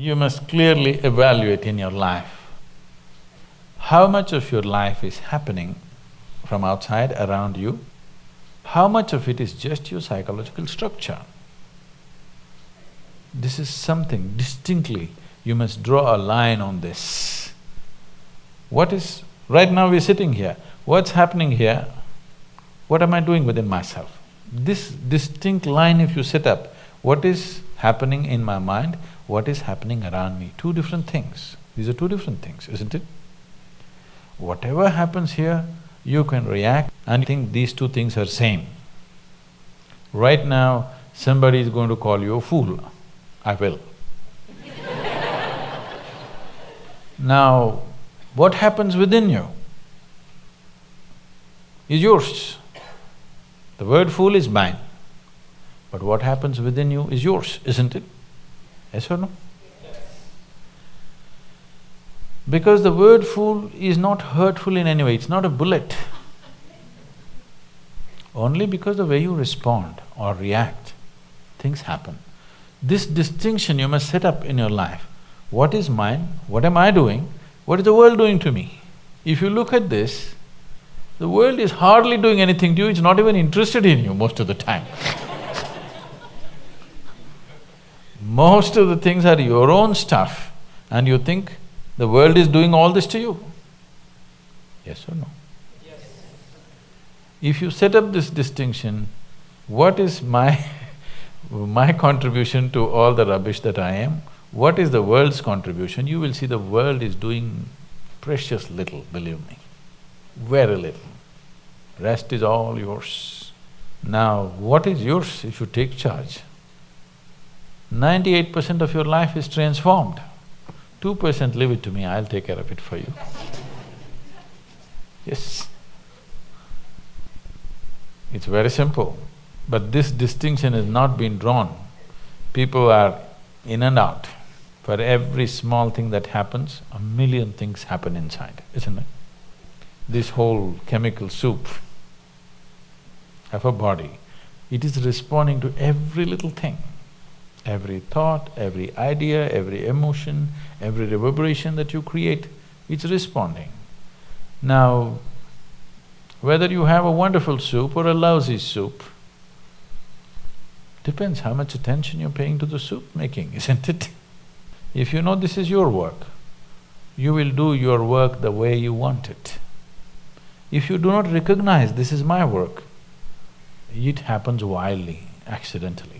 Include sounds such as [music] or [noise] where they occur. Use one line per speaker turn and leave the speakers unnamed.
you must clearly evaluate in your life how much of your life is happening from outside around you, how much of it is just your psychological structure. This is something distinctly, you must draw a line on this. What is… right now we're sitting here, what's happening here? What am I doing within myself? This distinct line if you set up, what is happening in my mind, what is happening around me, two different things. These are two different things, isn't it? Whatever happens here, you can react and think these two things are same. Right now, somebody is going to call you a fool, I will. [laughs] now, what happens within you is yours. The word fool is mine, but what happens within you is yours, isn't it? Yes or no? Because the word fool is not hurtful in any way, it's not a bullet. Only because the way you respond or react, things happen. This distinction you must set up in your life. What is mine? What am I doing? What is the world doing to me? If you look at this, the world is hardly doing anything to you, it's not even interested in you most of the time [laughs] Most of the things are your own stuff and you think the world is doing all this to you. Yes or no? Yes. If you set up this distinction, what is my [laughs] my contribution to all the rubbish that I am, what is the world's contribution, you will see the world is doing precious little, believe me, very little. Rest is all yours. Now, what is yours if you take charge? Ninety-eight percent of your life is transformed. Two percent leave it to me, I'll take care of it for you. Yes. It's very simple, but this distinction has not been drawn. People are in and out. For every small thing that happens, a million things happen inside, isn't it? This whole chemical soup of a body, it is responding to every little thing. Every thought, every idea, every emotion, every reverberation that you create, it's responding. Now, whether you have a wonderful soup or a lousy soup, depends how much attention you're paying to the soup making, [laughs] isn't it? If you know this is your work, you will do your work the way you want it. If you do not recognize this is my work, it happens wildly, accidentally.